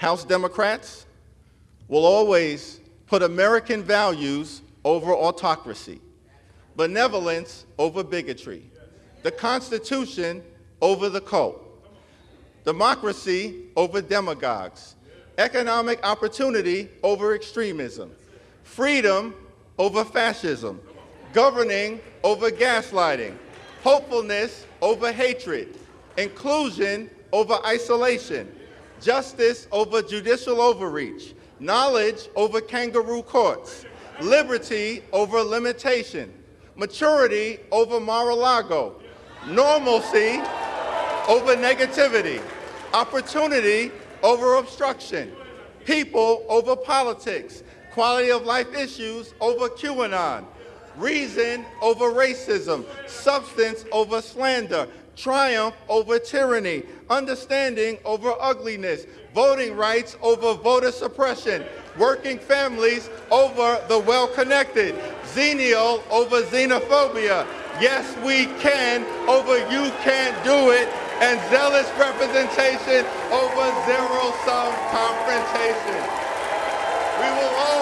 House Democrats will always put American values over autocracy, benevolence over bigotry, the Constitution over the cult, democracy over demagogues, economic opportunity over extremism, freedom over fascism, governing over gaslighting, hopefulness over hatred, inclusion over isolation, justice over judicial overreach, knowledge over kangaroo courts, liberty over limitation, maturity over Mar-a-Lago, normalcy over negativity, opportunity over obstruction, people over politics, quality of life issues over QAnon, reason over racism, substance over slander, triumph over tyranny, understanding over ugliness, voting rights over voter suppression, working families over the well-connected, xenial over xenophobia, yes we can over you can't do it, and zealous representation over zero-sum confrontation. We will always